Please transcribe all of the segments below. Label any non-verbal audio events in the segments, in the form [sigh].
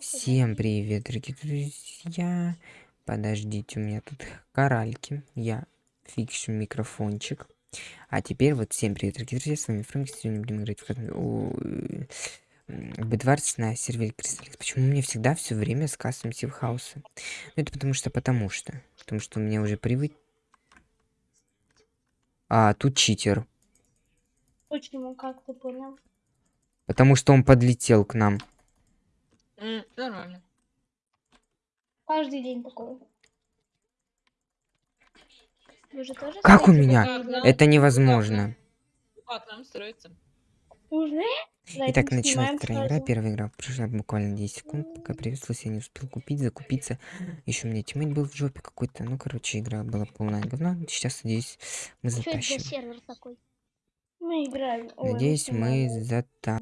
Всем привет, дорогие друзья. Подождите, у меня тут коральки. Я фикшу микрофончик. А теперь вот всем привет, дорогие друзья. С вами Фрэнк. Сегодня будем играть в Бедварс на сервере Кристалликс. Почему меня всегда все время с кастом Сивхауса? Ну, это потому что, потому что. Потому что у меня уже привык... А, тут читер. Почему, как ты понял? Потому что он подлетел к нам. М, Нормально. Каждый день такое. Вы же тоже Как у меня? такие? Это невозможно. Как нам строится? Уже? Итак, мы началась снимаем вторая игра. сразу. Первая игра прошла буквально 10 секунд, пока приветствовалась, я не успел купить, закупиться. Еще у меня тиммейт был в жопе какой-то. Ну, короче, игра была полная говна. Сейчас, надеюсь, мы Что это за затащим. сервер такой? Мы играем. Ой, Надеюсь, мы снимаем. зата...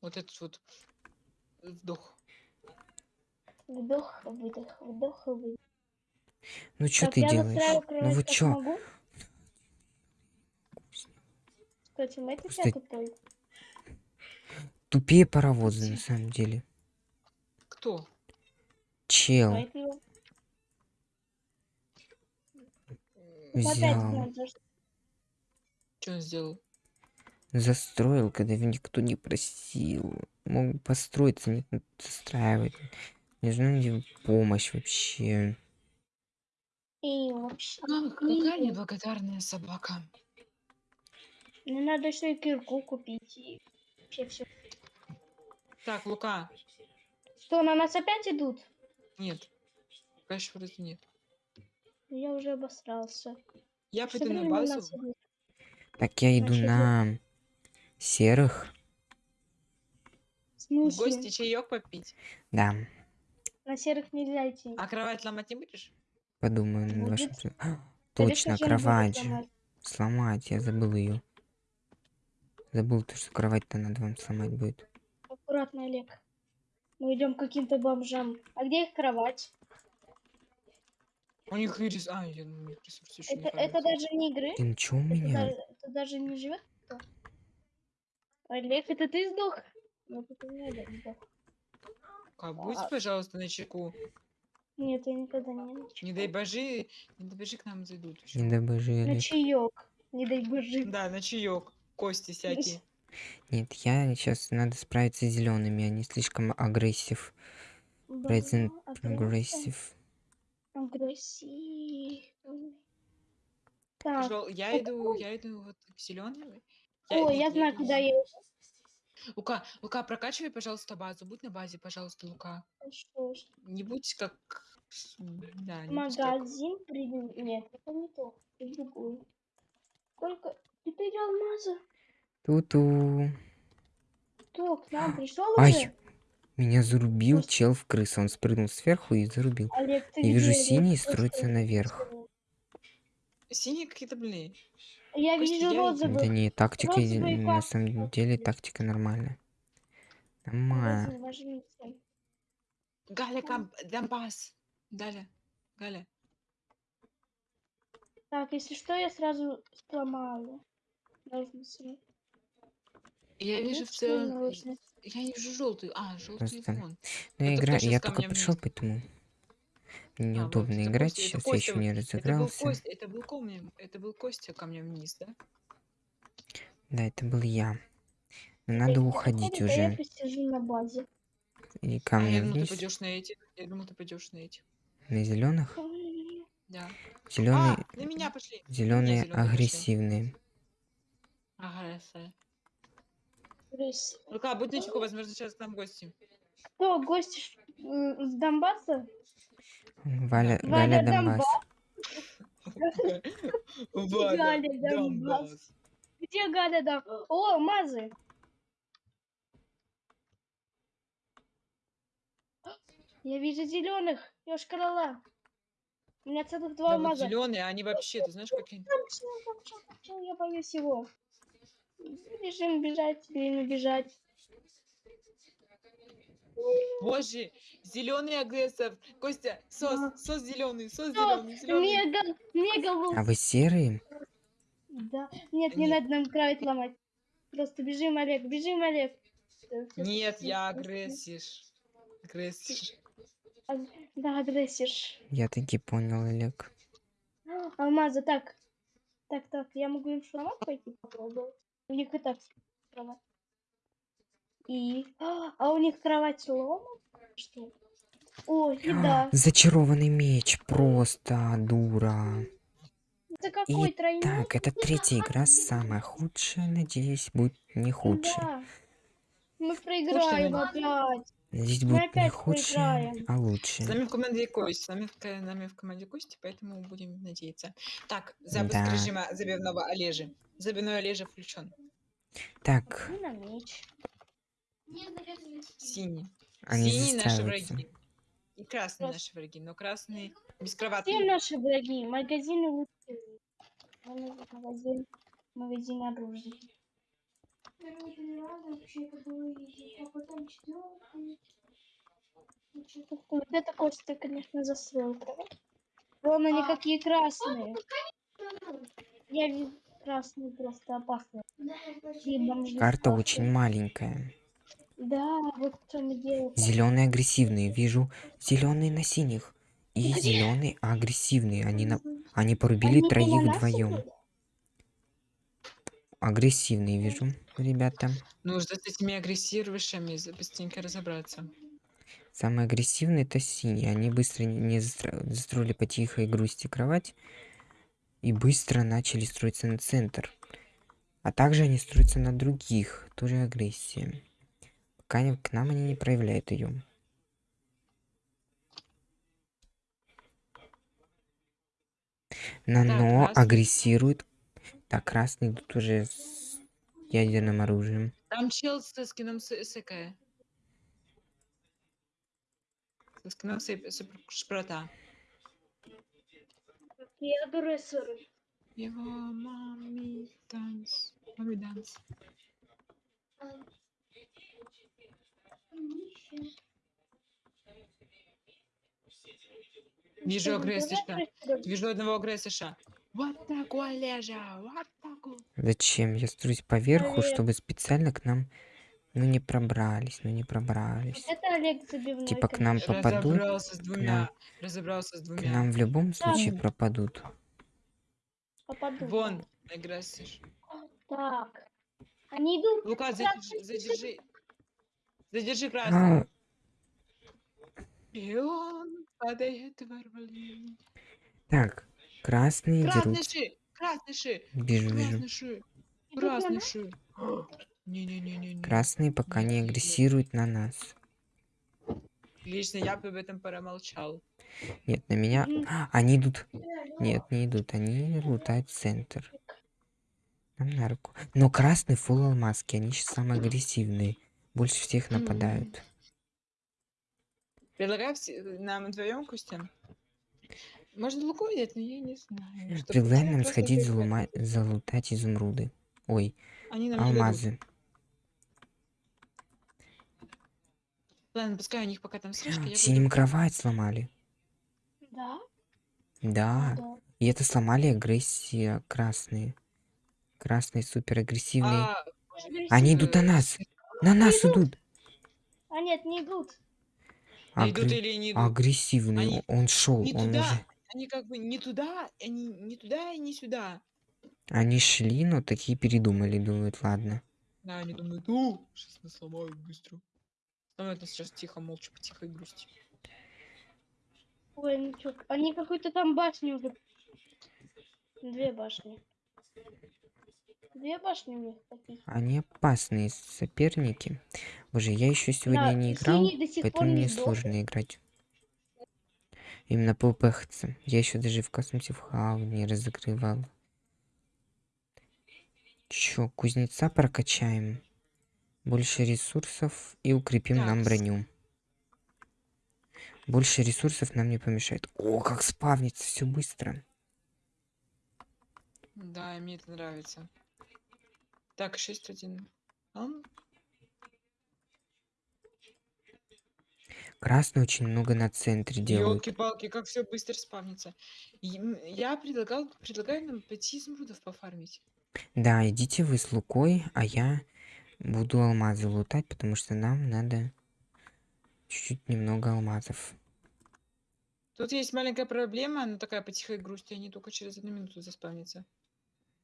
Вот этот вот вдох. Вдох, выдох, вдох, выдох. Ну, что ты делаешь? Ну, вы чё? могу. Кстати, мы это тупой. Тупее паровозы, на самом деле. Кто? Чел Поэтому взял. Что он сделал? Застроил, когда его никто не просил. Мог построиться, ну, застраивать. Не знаю, где помощь вообще. И вообще. Ах, какая неблагодарная собака. Мне надо еще и кирку купить. И вообще все. Так, Лука. Что, на нас опять идут? Нет. Конечно, вроде нет. Я уже обосрался. Я пойду на базу. Так, я иду Значит, на серых. В гости чаек попить. Да, На серых нельзя идти. А кровать ломать не будешь? подумаю над Будет. вашим... при- А, Скорее Точно, не кровать. Сломать, я забыл ее. Забыл то, что кровать-то надо вам сломать будет. Аккуратно, Олег. Мы идем к каким-то бомжам. А где их кровать? У них ресурс... А, я думаю, у них ресурс еще Это, это даже не игры? Ты ничего у Это, меня? даже, это даже не живет кто? Олег, это ты сдох? Ну, это не Олег сдох. А, будь, А- пожалуйста, на чеку. Нет, я никогда не начала. Не дай божи, не дай божи к нам зайдут. Не дай боже, На чаек. Не дай боже. Да, на чаек. Кости всякие. Нет, я сейчас надо справиться с зелеными, они слишком агрессив. Present Aggressive. Агрессив. Так. Я иду, я иду вот к зеленым. О, я знаю, куда я Лука, Лука, прокачивай, пожалуйста, базу. Будь на базе, пожалуйста, Лука. пошел. Не будь как... Да, не будь как- Магазин придем. Нет, это не то. Это другое. Сколько? Ты ты алмаза? Ту-ту. Кто к нам пришел Ай, уже? меня зарубил Просто- чел в крысу. Он спрыгнул сверху и зарубил. Олег, ты Я вижу где? синий строится наверх. Синие какие-то, блин. Я вижу я- Да не, тактика розовый на самом деле тактика нормальная. Нормально. Галя, Камп... Донбасс. Галя, Галя. Так, если что, я сразу сломаю. Ножницы. Я вижу в целом... Я не вижу желтую. А, желтый Просто фон. Ну, я Это игра... кто щас я ко только пришел, поэтому мне А, вот неудобно это играть. Костя, Сейчас я еще не Это был, разыгрался. Костя, это был Костя, это был Костя ко мне вниз, да? Да, это был я. Но надо уходить а Я уже. посижу на базе. И ко А, мне я думал, ты вниз. пойдешь на. Я думал, ты пойдешь на этих. На зеленых. Да. Зеленые. А, на меня пошли. Зеленые агрессивные. Крыс. Лука, будь начеку, возможно, сейчас к нам гости. Кто, гости с Донбасса? Валя, Валя Донбасс. Галя, Донбасс. Где Галя да? О, мазы. Я вижу зеленых. Ёшкарала. У меня целых два Да вот алмаза. зеленые, они вообще, ты знаешь, какие... Я боюсь его. Бежим бежать, время бежать. Боже, зеленый агрессор. Костя, сос, сос зеленый, сос зеленый, зеленый. Мега, мега волк. А вы серые? Да. Нет, не Нет. надо нам кровать ломать. Просто бежим, Олег, бежим, Олег. Всё Нет, я всё- агрессиш. Агрессиш. Аг- Да, агрессишь. Я таки понял, Олег. Алмазы, так. Так, так, я могу им сломать пойти попробовать. У них и так кровать. И... А, а у них кровать сломана? Что? О, еда. Зачарованный меч, просто дура. Это какой тройной? Так, это третья игра, самая худшая, надеюсь, будет не худшая. Да. Мы проиграем опять. Здесь будет не проиграем. а С лучше. нами в команде Кость, с нами в, нами в команде Кости, поэтому будем надеяться. Так, запуск Да. режима забивного Олежи. Забивной Олежа включен. Так, И на меч. Синий. они Синий наши враги. И красные Просто- наши враги, но красные Все бескроватные. наши враги. Магазины лучше. Магазин. Магазин оружия. Вот это Костя, конечно, засрал. Вон они какие красные. Я вижу красные просто опасные. Карта очень маленькая. Да, вот в чем дело. Зеленые агрессивные. Вижу зеленые на синих. И зеленые агрессивные. Они, на... Они порубили Они троих вдвоем. Агрессивные вижу, ребята. Нужно с этими агрессировавшими за- быстренько разобраться. Самые агрессивные это синие. Они быстро не застро- застроили по тихой грусти кровать. И быстро начали строиться на центр. А также они строятся на других. Тоже агрессия. К нам они не проявляют ее. Нано красный. агрессирует. Так, красный тут уже с ядерным оружием. Там чел со скином с- СК. Со скином шпрота. Я агрессоры. Его мами данс. Мами данс. Вижу агрессиша. Вижу одного агрессиша. Вот такой лежа, вот такой. Зачем? Я строюсь поверху, чтобы специально к нам ну не пробрались, ну не пробрались. Это Олег забивной. Типа к нам попадут, Разобрался с двумя. Разобрался с к двумя. нам в любом случае Да. пропадут. Попаду. Вон, агрессиш. Так. Они идут. Лука, задержи, задержи. Задержи красный. А, И он падает ворвали. так, красные Красный дерут. ши! Красный ши! Вижу, вижу. Красный ши! Идут на Красный ши! [gasps] Не-не-не-не-не. Красные пока не Не-не-не. агрессируют на нас. Лично я бы об этом промолчал. Нет, на меня... А, [gasps] они идут. Нет, не идут. Они лутают центр. Нам на руку. Но красный фул алмазки. Они сейчас самые агрессивные. Больше всех нападают. Предлагаю все- нам вдвоем, Костян. Можно Луку взять, но я не знаю. Предлагаю нам сходить залума... залутать изумруды. Ой, алмазы. Ладно, пускай у них пока там слежка. я Синим буду- кровать сломали. Да? Да. Да. И это сломали агрессия красные. Красные супер агрессивные. А, Они идут на нас. На нас идут. А нет, не идут. а идут Агр- или не идут? Агрессивный. Они Он шел. Не Он туда. уже. Они как бы не туда, они не туда и не сюда. Они шли, но такие передумали. Думают, ладно. Да, они думают, о, сейчас нас сломают быстро. Сломают нас сейчас тихо, молча, по тихой грусти. Ой, они чё, Они какую-то там башню уже. Две башни. Две башни у них такие. Они опасные соперники. Боже, я еще сегодня Да, не играл, поэтому не мне сложно играть. Именно по ПХЦ. Я еще даже в космосе в хау не разыгрывал. Чё, кузнеца прокачаем. Больше ресурсов и укрепим нам Такс. броню. Больше ресурсов нам не помешает. О, как спавнится все быстро. Да, мне это нравится. Так, 6-1. Ам? Красный очень много на центре делают. Ёлки-палки, как все быстро спавнится. Я предлагал, предлагаю нам пойти изумрудов пофармить. Да, идите вы с Лукой, а я Буду алмазы лутать, потому что нам надо чуть-чуть немного алмазов. Тут есть маленькая проблема, она такая по тихой грусти, они только через одну минуту заспавнятся.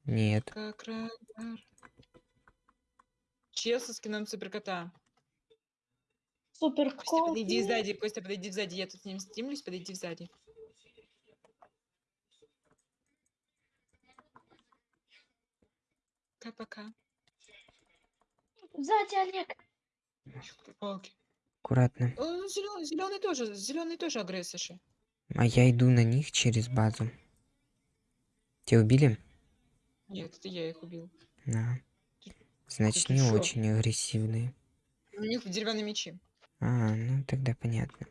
Нет. Как радар. Со скином суперкота. Супер Костя, подойди сзади, Костя, подойди сзади, я тут с ним стимлюсь, подойди сзади. Пока-пока. Сзади, Олег. Палки. Аккуратно. Зеленый, зеленый тоже, зеленый тоже агрессорши. А я иду на них через базу. Тебя убили? Нет, это я их убил. Да. Значит, не очень агрессивные. У них деревянные мечи. А, ну тогда понятно.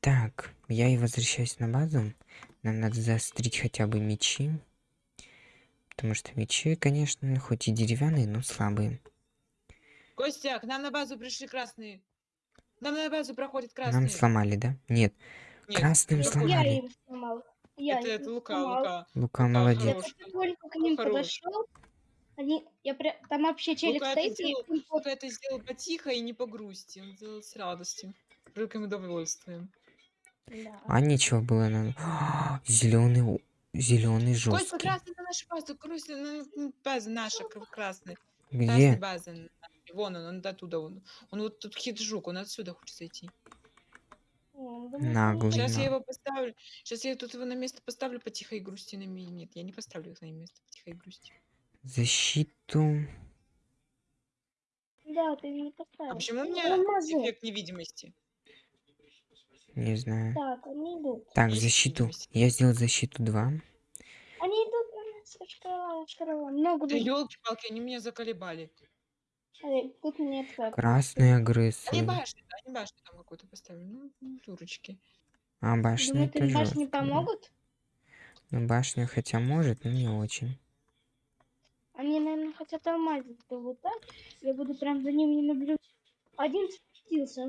Так, я и возвращаюсь на базу. Нам надо заострить хотя бы мечи. Потому что мечи, конечно, хоть и деревянные, но слабые. Костя, к нам на базу пришли красные. К нам на базу проходят красные. Нам сломали, да? Нет, Нет, красным Это я сломали. им сломал. Я Это, это Лука. Лука. Лука Лука молодец. Я как только к ним хорош. подошел, они, я прям, там вообще челик Лука это, стоит, и сделал, под- Лука это сделал потихо и не по грусти. Он сделал с радостью. Великим удовольствием. Да. А ничего было на... [gasps] Зеленый, зеленый жесткий. красный на нашу базу. Костя, на- на база наша, кр- красный. Красный Где? база. наша. Вон он, он оттуда. Он, он вот тут хиджук, он отсюда хочет зайти. Наглый. Сейчас я его поставлю. Сейчас я тут его на место поставлю по тихой грусти на ми- Нет, я не поставлю их на место по тихой грусти. Защиту. Да, ты не А поставил. почему у Ну, меня алмазы. эффект невидимости? Не знаю. Так, они идут. Так, защиту. Я сделал защиту 2. Они идут на нас, шкала, шкала. Много Да елки-палки, они меня заколебали. Тут нет как. Красный Они агрессор. башню, да, они башню там какую-то поставили. Ну, ну, дурочки. А башня Думаю, это башни жестко. да. помогут? Ну, башня хотя может, но не очень. Они, наверное, хотят алмазик долутать. Я буду прям за ними наблюдать. Один спустился.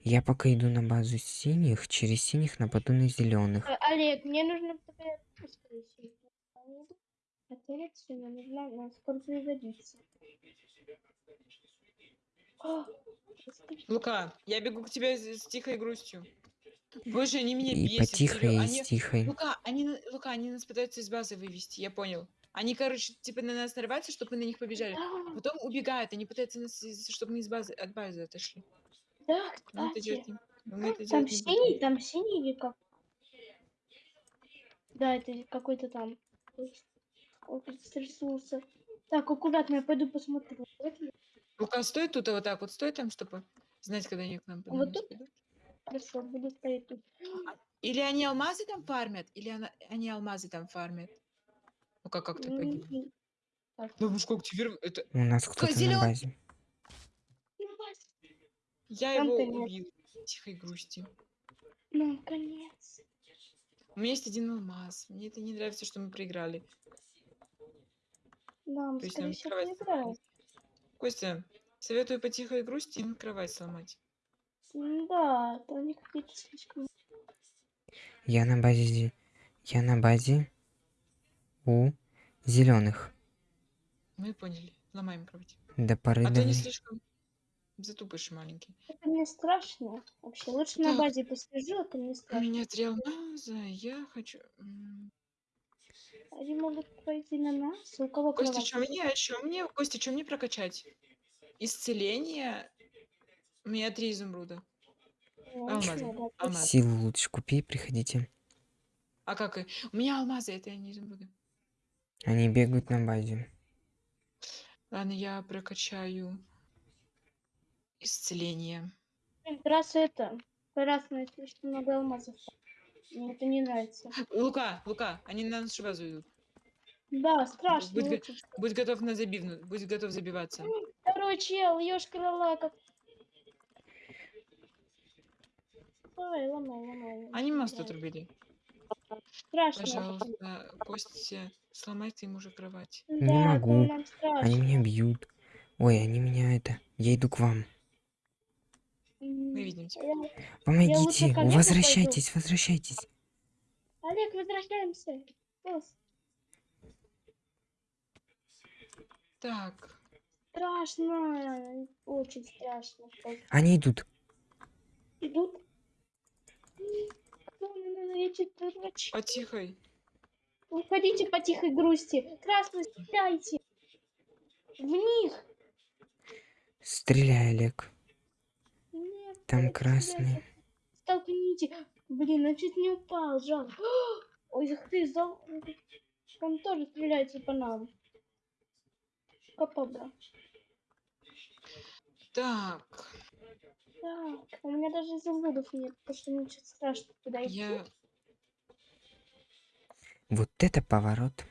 Я пока иду на базу синих, через синих нападу на зеленых. Э, Олег, мне нужно тебе спросить. Они идут? А коррекцию мне нужна на сколько пригодится. Расскажи. Лука, я бегу к тебе с, с тихой грустью. Боже, они меня И бесят. по тихой, серьё- и они- с тихой. Лука, они, на- Лука, они нас пытаются из базы вывести, я понял. Они, короче, типа на нас нарываются, чтобы мы на них побежали. Да, Потом убегают, они пытаются нас, чтобы мы из базы, от базы отошли. да, мы это кстати. делать не, но мы это Там синий, там синий или как? Да, это какой-то там. Он стряснулся. Так, аккуратно, я пойду посмотрю. Вот Лука, стой тут, а вот так вот стой там, чтобы знать, когда они к нам Вот на нас тут? придут. Хорошо, буду стоять тут. Или они алмазы там фармят, или она- они алмазы там фармят. Ну как, как ты погиб? М, так. Ловушку активировал. Это... У нас кто-то на зелён- базе. Я Там его убил. Тихой грусти. Ну, конец. У меня есть один алмаз. Мне это не нравится, что мы проиграли. Да, мы, То есть скорее нам всего, кровать проиграем. Костя, советую по тихой грусти им кровать сломать. М, Да, то они какие-то слишком... Я на базе... зе- Я на базе у зеленых. Мы поняли. Ломаем кровать. До поры А до то не слишком затупыш маленький. Это не страшно. Вообще, лучше на Так. базе посижу, это не У страшно. меня три алмаза. Я хочу... м, Они могут пойти на нас. У кого Костя, что мне? Что мне? Костя, что мне прокачать? Исцеление. У меня три изумруда. Алмазы. ничего, да, Алмаз. Силу лучше купи, приходите. А как? и- У меня алмазы, это не изумруды. Они бегают на базе. Ладно, я прокачаю исцеление. Раз это, красное, слишком много алмазов. Мне это не нравится. Лука, Лука, они на нашу базу идут. Да, страшно. Будь, лучше. будь готов на забивну, будь готов забиваться. Второй чел, ёшкар как. Давай, ломай, ломай. Они мост отрубили. Страшно. Пожалуйста, Костя, сломайте ему же кровать. Да, Не могу. Они меня бьют. Ой, они меня это... Я иду к вам ненавидим тебя. Помогите, возвращайтесь, возвращайтесь. Олег, возвращаемся. Так. Страшно, очень страшно. Они идут. Идут? Ну, ну, ну, по тихой. Уходите по тихой грусти. Красный, стреляйте. В них. Стреляй, Олег. Нет, Там красный. Столкните. Блин, он чуть не упал, жалко. [gasps] Ой, ты, зал... Он тоже стреляется по нам. КПБ. Так. Так, у меня даже изумрудов нет, потому что мне что-то страшно туда идти. Я... Вот это поворот.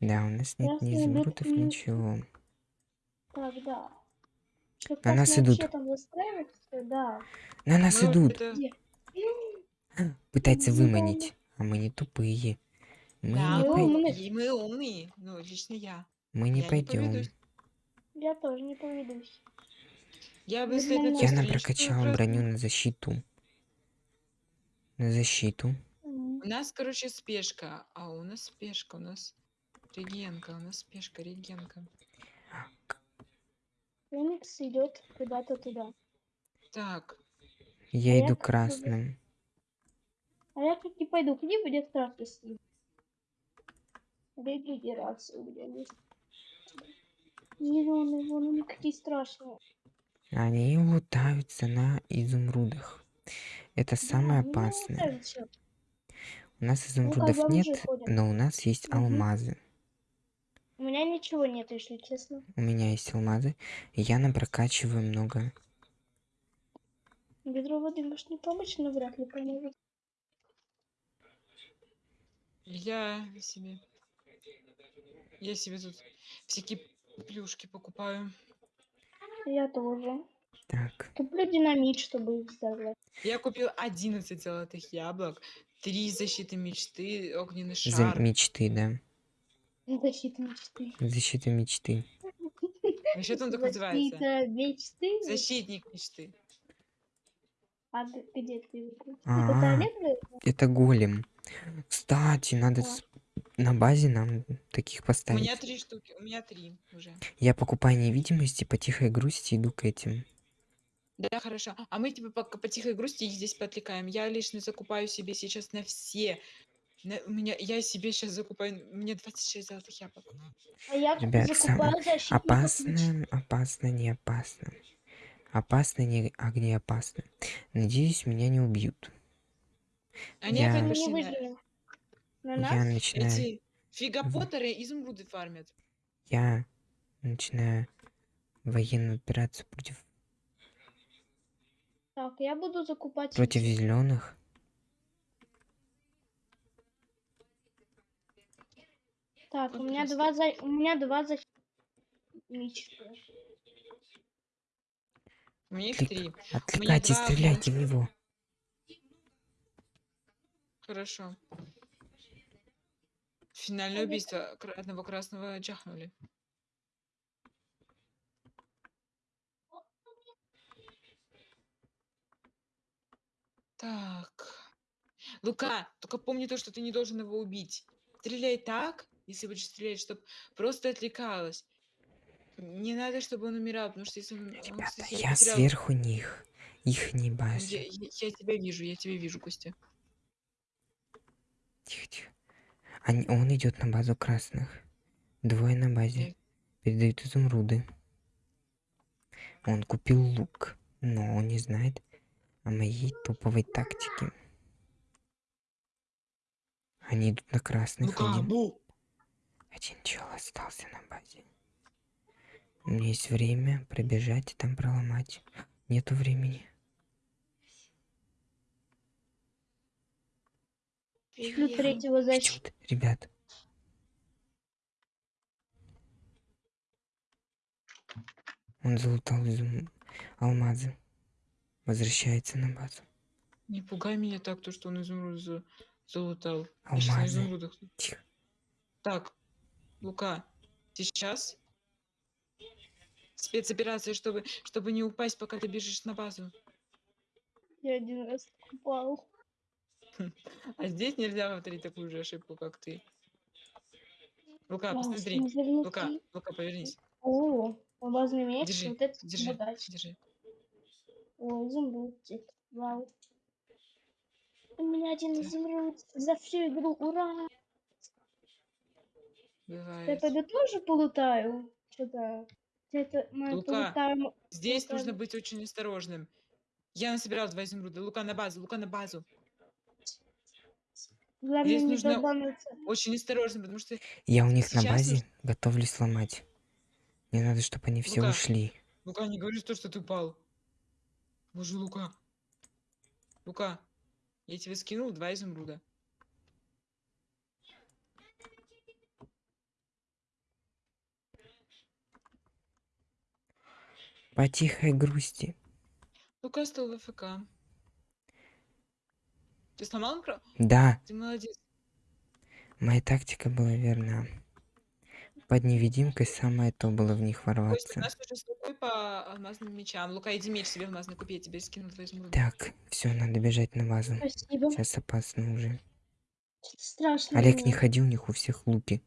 Да, у нас нет ни Красный идут изумрудов, и- ничего. Так, да. Что, На нас идут. Да. На нас мы идут. это- Где? Пытается выманить. А мы не тупые. Мы Да, не, мы пой- умные. и мы умные. Ну, лично я. мы не я не пойдем. поведусь. Я тоже не поведусь. Я бы Ну, ну, Я красной. броню на защиту. На защиту. У нас, короче, спешка. А у нас спешка, у нас регенка, у нас спешка, регенка. Феникс идет куда-то туда. Так, Я А я иду как бы- красным. А я как не пойду к ним, будет красный сидит. Регенерация у меня есть. Зеленые, вон они какие страшные. Они лутаются на изумрудах. Это самое Да, они опасное. У нас как изумрудов бы нет, но у нас есть Мгм. алмазы. У меня ничего нет, если честно. У меня есть алмазы. И я нам прокачиваю много. Ведро воды может не помочь, но вряд ли поможет. я себе... Я себе тут всякие плюшки покупаю. Я тоже. Так. Куплю динамит, чтобы их взорвать. Я купил 11 золотых яблок, 3 защиты мечты, огненный За шар. мечты, да. Защита мечты. Защита мечты. А что там так называется? Защита мечты. Защитник мечты. А где ты его купил? А. Это голем. Кстати, надо на базе нам таких У поставить. меня три штуки, у меня три уже. Я покупаю невидимость и по тихой грусти иду к этим. Да, хорошо. А мы типа пока по тихой грусти их здесь подвлекаем. Я лично закупаю себе сейчас на все. На- у меня, я себе сейчас закупаю, мне 26 золотых яблок. А я Ребят, закупаю. Опасно, опасно, не опасно. Опасно, не, а опасно. Надеюсь, меня не убьют. Они Я- опять пошли на... Я начинаю, Эти фигопотеры изумруды фармят. я начинаю военную операцию против, Так, я буду закупать... против зеленых. Так, у меня два за... у меня два мечты. У меня их три. Отвлекайте, два стреляйте в него. Хорошо. Финальное убийство одного красного чахнули. Так. Лука, только помни то, что ты не должен его убить. Стреляй так, если будешь стрелять, чтобы просто отвлекалось. Не надо, чтобы он умирал, потому что если он, он, Ребята, кстати, я потерял- сверху них. Их не Я, базе. я- я тебя вижу, я тебя вижу, Костя. Тихо, тихо. Они, он идет на базу красных. Двое на базе. Я- Передают изумруды. Он купил лук, но он не знает о моей топовой тактике. Они идут на красных. Лука, Один, чел остался на базе. У меня есть время пробежать и там проломать. Нету времени. Шлю третьего. Идет, ребят. Он залутал изум... алмазы. Возвращается на базу. Не пугай меня так, то, что он изумруд за- залутал. Алмазы. изумрудах. Тихо. Так, Лука, сейчас спецоперация, чтобы, чтобы не упасть, пока ты бежишь на базу. Я один раз упал. [laughs] А здесь нельзя повторить такую же ошибку, как ты. Лука, Классно, посмотри. Лука, Лука, повернись. О, алмазный меч. Держи, Вот это держи, богаче. держи. О, изумруд. Вау. У меня один изумруд за всю игру. Ура! Я Бывает. пойду тоже полутаю. Что-то. Это мы Лука, полутаем. Здесь Лука, нужно ну- быть очень осторожным. Я насобирал два изумруда. Лука на базу, Лука на базу. Главное здесь не нужно- долбануться. Очень осторожно, потому что... Я у них на Сейчас базе нужно- готовлюсь сломать. Мне надо, чтобы они все Лука. ушли. Лука, не говори то, что ты упал. Боже, Лука. Лука, я тебе скинул два изумруда. По тихой грусти. Лука стал в ФК. Ты сломал микро? Да, Ты молодец. моя тактика была верна. Под невидимкой самое то было в них Костя, у ворваться. нас уже с Лукой по алмазным мечам. Лука, иди меч себе алмазный купи, я тебе скину два изумруда. Так, все, надо бежать на базу. Спасибо. Сейчас опасно уже. Что-то страшно. Олег, не ходи, у них у всех луки.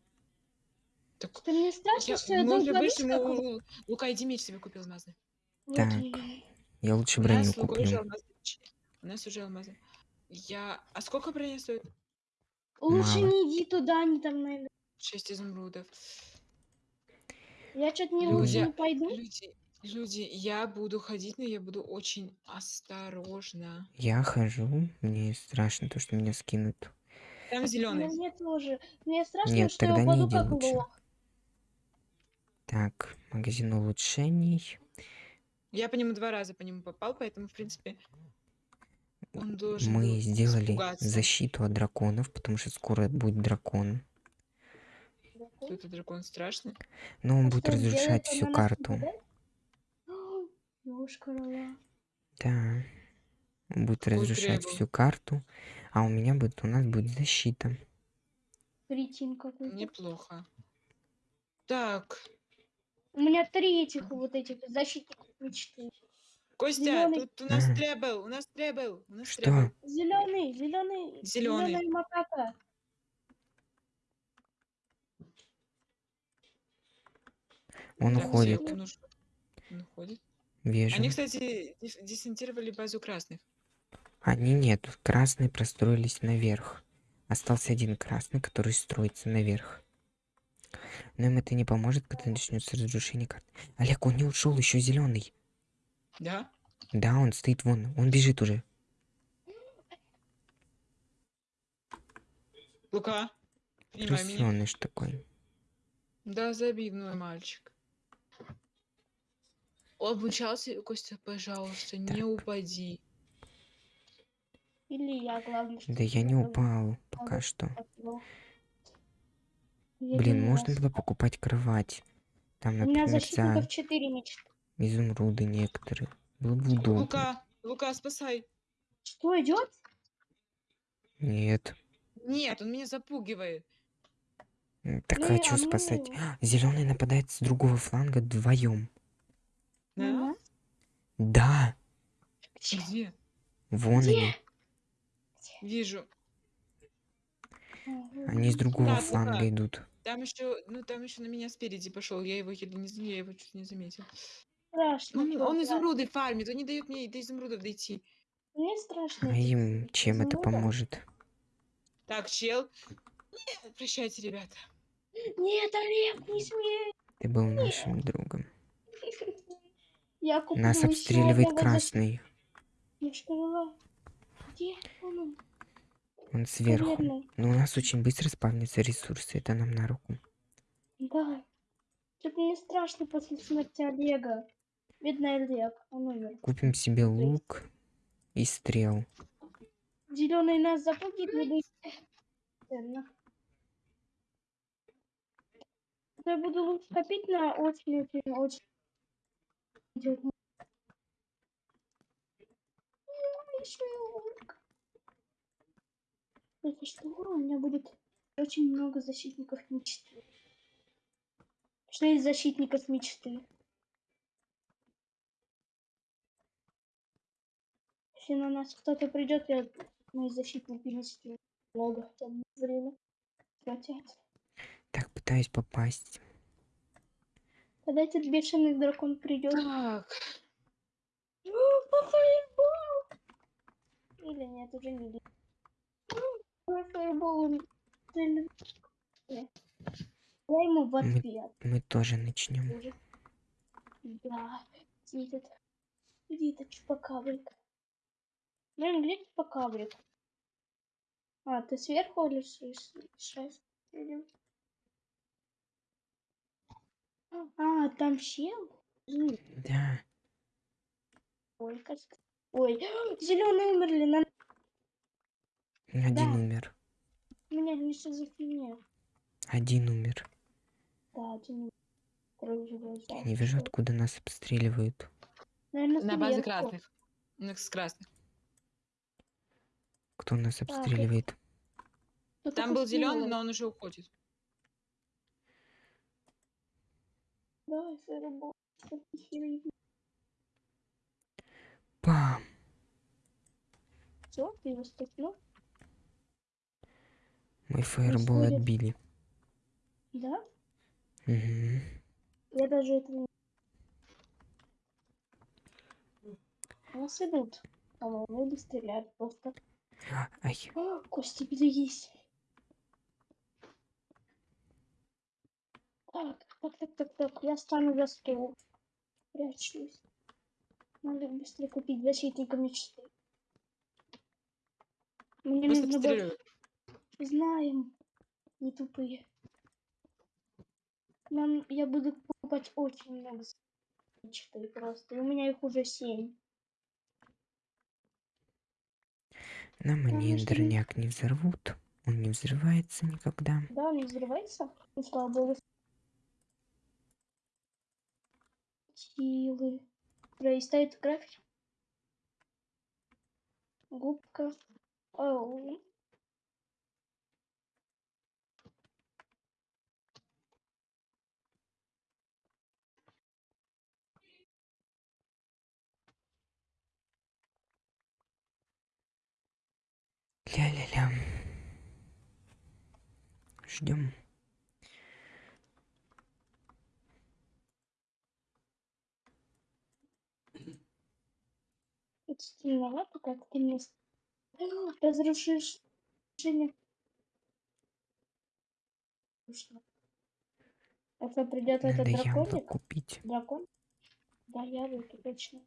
Так, Что мне страшно, я- что я мы уже долбанусь вышли, мы как- у- Лука, иди меч себе купил алмазный. Так. Я лучше У броню куплю. У нас уже алмазный. Я... А сколько броня стоит? Лучше Мало. не иди туда, они там найдут. Шесть изумрудов. Я что-то не Люди, лучше не пойду. Люди, люди, я буду ходить, но я буду очень осторожна. Я хожу, мне страшно то, что меня скинут. Там зеленый. Мне тоже. Мне страшно, Нет, что я тогда не упаду как лучше. лох. Так, магазин улучшений. Я по нему два раза по нему попал, поэтому, в принципе, он должен Мы сделали испугаться. защиту от драконов, потому что скоро будет дракон. Что это дракон страшный? Но он А будет разрушать всю на карту. [gasps] Да. Он будет Какой разрушать требовал? всю карту. А у меня будет, у нас будет защита. Кретин какой-то. Неплохо. Так, У меня три этих вот этих защитников мечты. Костя, Зелёный. тут у нас Ага. требл, у нас требл, у нас Что? требл. Зеленый, зеленый, Зелёный. зеленая макака. Он Так, уходит. он ушёл. Он уходит. Вижу. Они, кстати, дес- десантировали базу красных. Они нет. Красные простроились наверх. Остался один красный, который строится наверх. Но им это не поможет, когда начнется разрушение карт. Олег, он не ушел, еще зеленый. Да? Да, он стоит вон. Он бежит уже. Лука, принимай меня. Такой. Да, забивной мальчик. Обучался, Костя, пожалуйста, не упади. Или я, главное, что Да я не упал. упал пока что. Я Блин, можно было покупать кровать. Там, У меня например, за защитников 4 мечты. изумруды некоторые. Было бы удобно. Лука, Лука, спасай. Что идет? Нет. Нет, он меня запугивает. Так Ну, хочу а спасать. ну. Зеленый нападает с другого фланга вдвоем. Да? Да, Где? вон они. Вижу. Они с другого Да, фланга Лука. идут. Там еще, ну там еще на меня спереди пошел. Я его еле не, я его чуть не заметил. Страшно. Он, он изумруды фармит, он не дает мне до изумрудов дойти. Мне страшно. А им чем это изумрудом. поможет? Так, чел. Нет, прощайте, ребята. Нет, Олег, не смей. Ты был нашим другом. Я куплю Нас обстреливает красный. защитника. Где он? Он сверху. Наверное. Но у нас очень быстро спавнятся ресурсы. Это нам на руку. Да. Что-то мне страшно после смерти Олега. Бедный Олег, он умер. Купим себе лук и стрел. Зеленый нас не. Ценно. Я буду лучше копить на очень-очень-очень. идёт. Ну, ещё и лук. Это что, у меня будет очень много защитников мечты. Шесть защитников мечты. Если на нас кто-то придет, я мои защитники мечты много там время тратят. Так, пытаюсь попасть. Когда этот бешеный дракон придет. Так. Или нет, уже не видно. Фаербол, он сильно- Я ему в Мы- ответ. Мы тоже начнем. Да. Где этот? Где этот чупакабрик? Блин, где чупакабрик? А, ты сверху или шесть? А, там щел? Да. Ой, как... Ой, [gasps] зеленые умерли, нам... Один Да. умер. Меня не шизофрения. Один умер. Да, один умер. Я не вижу, откуда нас обстреливают. Наверное, На базе красных. Ну, с красных. Кто нас обстреливает? Кто-то Там был зеленый, но он уже уходит. Давай. Пам! Все, ты его стукнул? Мой фаербол Происходит. отбили. Да? Мгм. Я даже это не... Нас идут. По-моему, или стреляют просто. Ай, О, кости берегись. Так, так, так, так, так. Я стану за стол. Прячусь. Надо быстрее купить защитника мечты. Мне нужно было... Знаем. Не тупые. Нам... Я буду покупать очень много мечты просто. И у меня их уже семь. нам Конечно. дровняк не взорвут. Он не взрывается никогда. Да, он не взрывается? Ну, слава богу. Силы. Да, и стоит график. Губка. Ау. Ля-ля-ля. Ждем. Это темновато, как ты мне... [gasps] Разрушишь... решение. Это придет этот Надо яблок драконик? купить. Дракон? Да, яблоки, точно.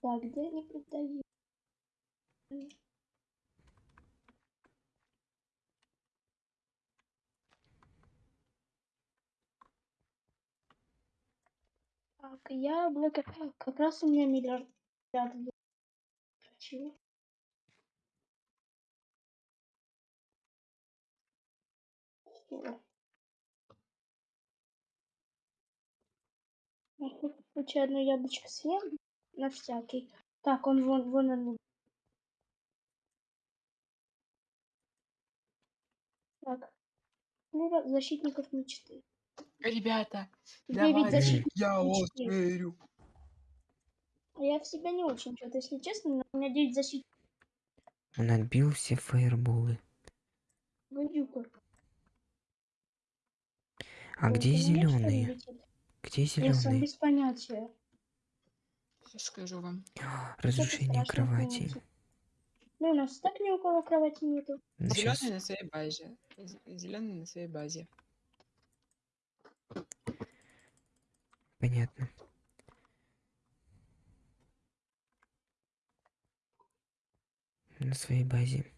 Так, где они продают? Так, яблоко. Как раз у меня миллиард. Я хоть случай одно яблочко съем на всякий. Так, он вон, вон он. Так. Ну, защитников мечты. Ребята, защитников я вас мечты. верю. А Я в себя не очень что-то, если честно, но у меня 9 защитников. Он отбил все фаерболы. Гадюка. А где меня, что зеленые? летит? Где Я сам зеленые? без понятия. Сейчас скажу вам. [gasps] Разрушение страшно кровати. помните. Ну, у нас так ни у кого кровати нету. Да щас- Зеленый на своей базе. Зеленый на своей базе. Понятно. На своей базе.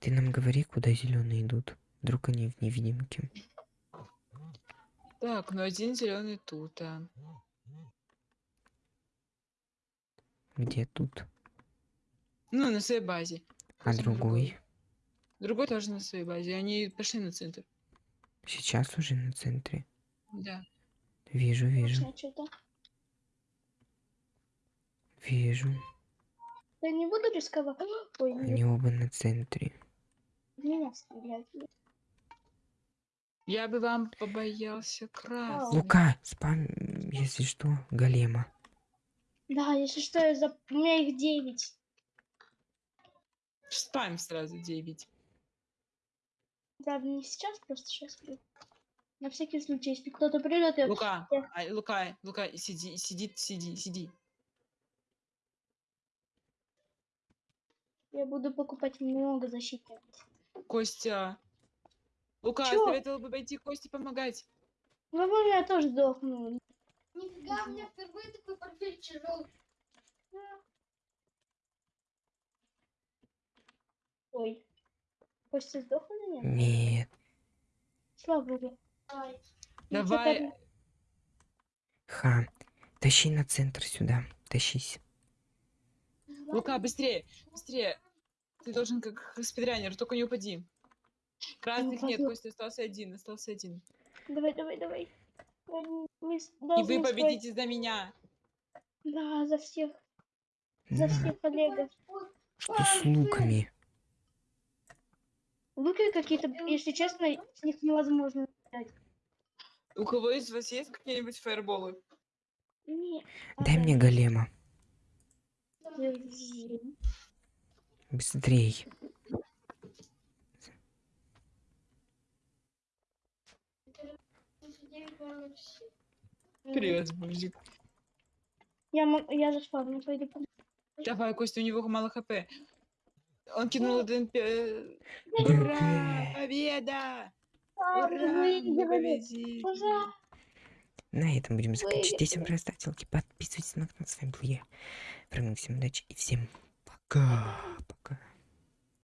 Ты нам говори, куда зеленые идут. Вдруг они в невидимке. Так, ну один зеленый тут. А. Где тут? Ну, на своей базе. А Возьму другой? Другой тоже на своей базе. Они пошли на центр. Сейчас уже на центре. Да. Вижу, вижу, что-то. вижу. Я не буду рисковать. Ой, нет, Они оба на центре. меня. Я бы вам побоялся красный. Лука, спам, если что, голема. Да, если что, я за... у меня их 9. Спам сразу 9. Правда, не сейчас, просто сейчас. На всякий случай, если кто-то придет, я... Лука, а, Лука, Лука, сиди, сиди, сиди, сиди. я буду покупать много защитников. Костя. Лука, Чё? советовал бы пойти Косте помогать. Возможно, я тоже сдохну. Нифига, у меня впервые такой портфель тяжелый. Ой. Костя сдох или нет? Нет. Слава богу. Ай, Ну, Давай. Ха. Тащи на центр сюда. Тащись. Лука, быстрее, быстрее. Ты должен как спидранер, только не упади. Красных нет. Костя остался один, остался один. Давай, давай, давай. Мы- И вы победите за меня. Да, за всех. За На, всех Олега. что с луками? Луки какие-то, если честно, с них невозможно. У кого из вас есть какие-нибудь фаерболы? Дай мне голема. Быстрей. Привет, мужик. Я, я заспавню, пойду. Давай, Костя, у него мало хп. Он кинул один... пе- ДП. Ура! Победа! Ура! На этом будем заканчивать. Выиграли. Всем просто ставьте лайки, подписывайтесь на канал. С вами был я, Фрэнк. Всем удачи и всем пока. Пока.